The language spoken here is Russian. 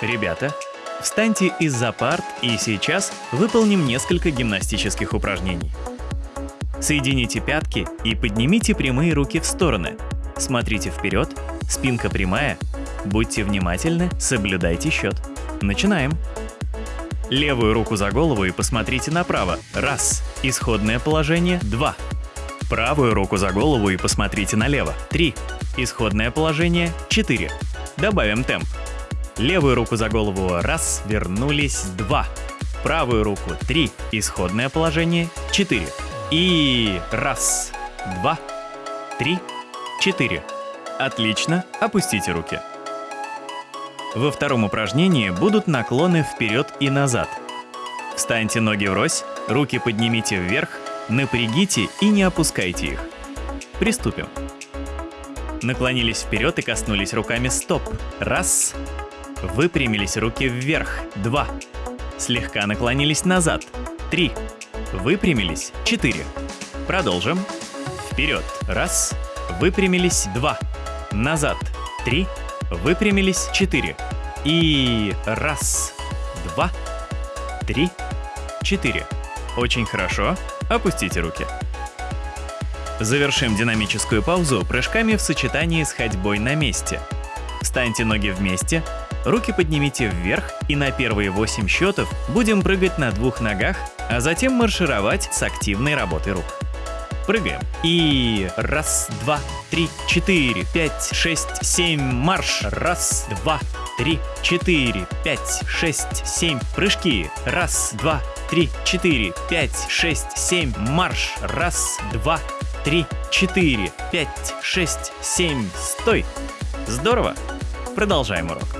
Ребята, встаньте из-за парт и сейчас выполним несколько гимнастических упражнений. Соедините пятки и поднимите прямые руки в стороны. Смотрите вперед, спинка прямая. Будьте внимательны, соблюдайте счет. Начинаем. Левую руку за голову и посмотрите направо. Раз. Исходное положение. Два. Правую руку за голову и посмотрите налево. Три. Исходное положение. Четыре. Добавим темп. Левую руку за голову. Раз. Вернулись. Два. Правую руку. Три. Исходное положение. Четыре. И раз. Два. Три. Четыре. Отлично. Опустите руки. Во втором упражнении будут наклоны вперед и назад. Встаньте ноги врозь, руки поднимите вверх, напрягите и не опускайте их. Приступим. Наклонились вперед и коснулись руками стоп. Раз. Выпрямились руки вверх. Два. Слегка наклонились назад. Три. Выпрямились. Четыре. Продолжим. Вперед. Раз. Выпрямились. Два. Назад. Три. Выпрямились 4. И раз, два, три, четыре. Очень хорошо. Опустите руки. Завершим динамическую паузу прыжками в сочетании с ходьбой на месте. Встаньте ноги вместе, руки поднимите вверх и на первые 8 счетов будем прыгать на двух ногах, а затем маршировать с активной работой рук. Прыгаем. И раз, два, три, четыре, пять, шесть, семь, марш. Раз, два, три, четыре, пять, шесть, семь. Прыжки. Раз, два, три, четыре, пять, шесть, семь, марш. Раз, два, три, четыре, пять, шесть, семь. Стой. Здорово. Продолжаем урок.